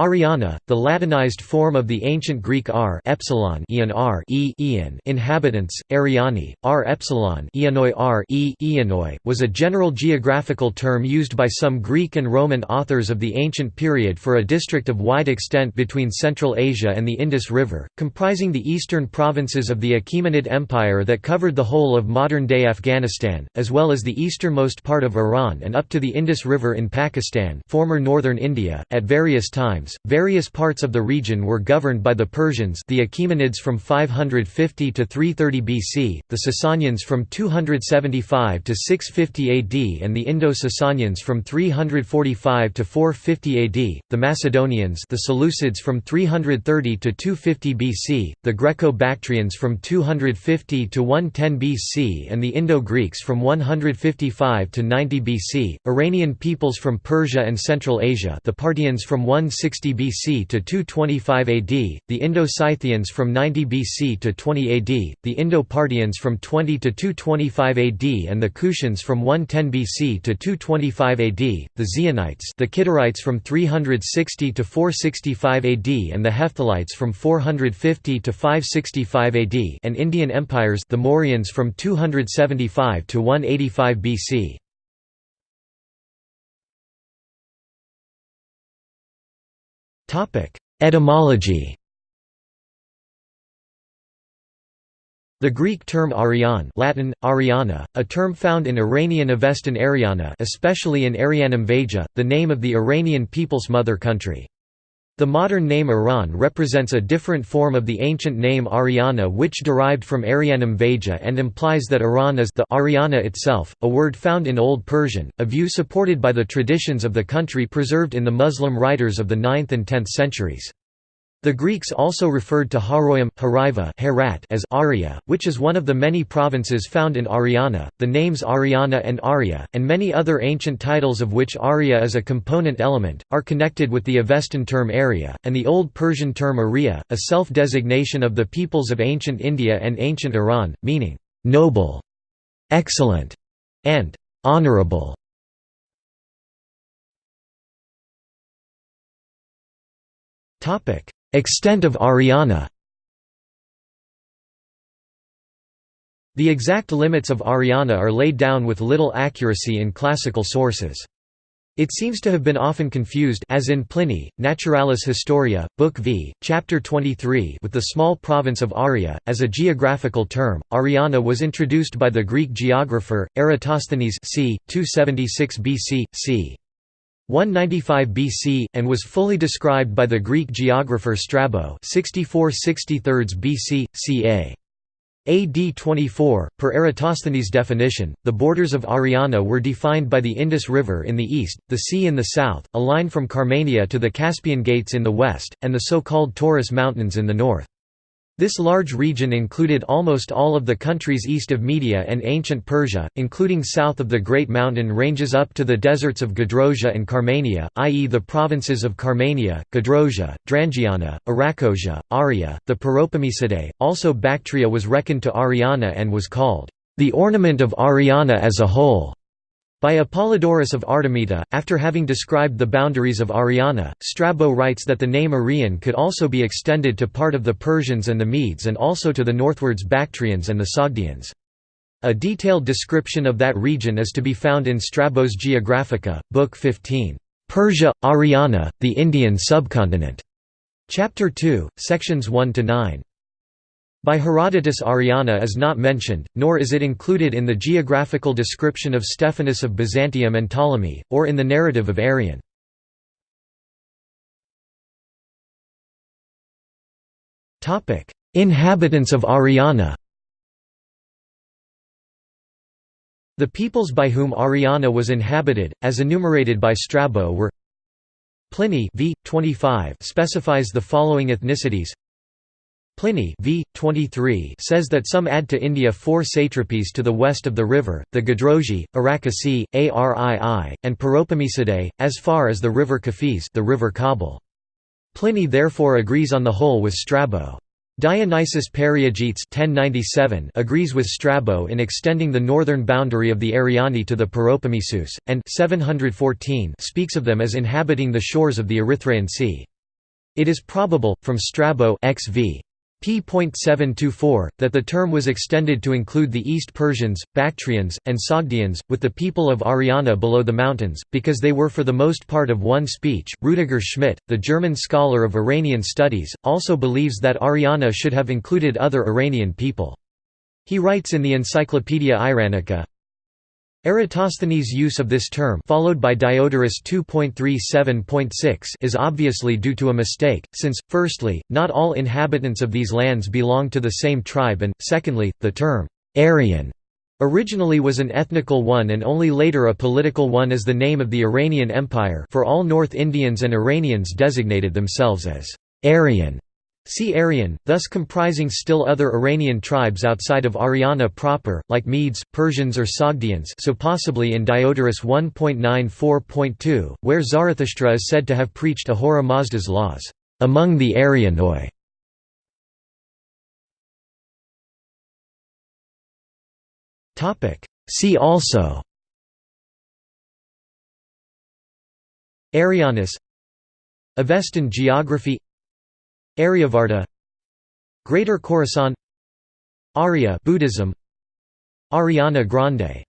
Ariana, the Latinized form of the ancient Greek r epsilon Ian r e Ian inhabitants, Ariani, r epsilon Ianoi r e Ianoi, was a general geographical term used by some Greek and Roman authors of the ancient period for a district of wide extent between Central Asia and the Indus River, comprising the eastern provinces of the Achaemenid Empire that covered the whole of modern-day Afghanistan, as well as the easternmost part of Iran and up to the Indus River in Pakistan former northern India. At various times, various parts of the region were governed by the Persians the Achaemenids from 550 to 330 BC, the Sasanians from 275 to 650 AD and the Indo-Sasanians from 345 to 450 AD, the Macedonians the Seleucids from 330 to 250 BC, the Greco-Bactrians from 250 to 110 BC and the Indo-Greeks from 155 to 90 BC, Iranian peoples from Persia and Central Asia the Parthians from 160 BC to 225 AD, the Indo-Scythians from 90 BC to 20 AD, the Indo-Parthians from 20 to 225 AD and the Kushans from 110 BC to 225 AD, the Xionites the Kidarites from 360 to 465 AD and the Hephthalites from 450 to 565 AD and Indian empires the Mauryans from 275 to 185 BC. Etymology The Greek term Arian Latin, Ariana, a term found in Iranian Avestan Ariana especially in Arianum Vaja, the name of the Iranian people's mother country. The modern name Iran represents a different form of the ancient name Ariana which derived from Arianum Vaja and implies that Iran is the Ariana itself, a word found in Old Persian, a view supported by the traditions of the country preserved in the Muslim writers of the 9th and 10th centuries. The Greeks also referred to Haroyam Herat as Arya, which is one of the many provinces found in Ariana. The names Ariana and Arya, and many other ancient titles of which Arya is a component element, are connected with the Avestan term Arya, and the Old Persian term Arya, a self designation of the peoples of ancient India and ancient Iran, meaning noble, excellent, and honorable. Topic Extent of Ariana The exact limits of Ariana are laid down with little accuracy in classical sources. It seems to have been often confused as in Pliny, Naturalis Historia, Book V, Chapter 23 with the small province of Aria, as a geographical term. Ariana was introduced by the Greek geographer, Eratosthenes c. 276 BC, c. 195 BC, and was fully described by the Greek geographer Strabo 64 BC, ca. AD 24. Per Eratosthenes' definition, the borders of Ariana were defined by the Indus River in the east, the sea in the south, a line from Carmania to the Caspian Gates in the west, and the so-called Taurus Mountains in the north. This large region included almost all of the countries east of Media and ancient Persia, including south of the Great Mountain ranges up to the deserts of Gedrosia and Carmania, i.e. the provinces of Carmania, Gedrosia, Drangiana, Arachosia, Aria, the Paropamisidae. Also Bactria was reckoned to Ariana and was called, "...the ornament of Ariana as a whole." By Apollodorus of Artemita, after having described the boundaries of Ariana, Strabo writes that the name Arian could also be extended to part of the Persians and the Medes and also to the northwards Bactrians and the Sogdians. A detailed description of that region is to be found in Strabo's Geographica, Book 15, Persia, Ariana, the Indian subcontinent, Chapter 2, sections 1 to 9. By Herodotus Ariana is not mentioned, nor is it included in the geographical description of Stephanus of Byzantium and Ptolemy, or in the narrative of Arrian. Inhabitants of Ariana The peoples by whom Ariana was inhabited, as enumerated by Strabo were Pliny v. 25 specifies the following ethnicities Pliny v. 23 says that some add to India four satrapies to the west of the river, the Gadrosi, Arakaci, Arii, and Paropamisidae, as far as the river Kafis the river Kabul. Pliny therefore agrees on the whole with Strabo. Dionysius Periegetes 1097 agrees with Strabo in extending the northern boundary of the Ariani to the Paropamisus, and 714 speaks of them as inhabiting the shores of the Erythraean Sea. It is probable, from Strabo XV. p.724, that the term was extended to include the East Persians, Bactrians, and Sogdians, with the people of Ariana below the mountains, because they were for the most part of one speech. Rudiger Schmitt, the German scholar of Iranian studies, also believes that Ariana should have included other Iranian people. He writes in the Encyclopaedia Iranica, Eratosthenes' use of this term followed by Diodorus 2.37.6 is obviously due to a mistake, since, firstly, not all inhabitants of these lands belong to the same tribe and, secondly, the term «Aryan» originally was an ethnical one and only later a political one as the name of the Iranian Empire for all North Indians and Iranians designated themselves as «Aryan» See Aryan, thus comprising still other Iranian tribes outside of Ariana proper, like Medes, Persians or Sogdians so possibly in Diodorus 1.94.2, where Zarathustra is said to have preached Ahura Mazda's laws, "...among the Aryanoi". See also. Arianus Avestan geography Aryavarta Greater Khorasan Arya Buddhism Ariana Grande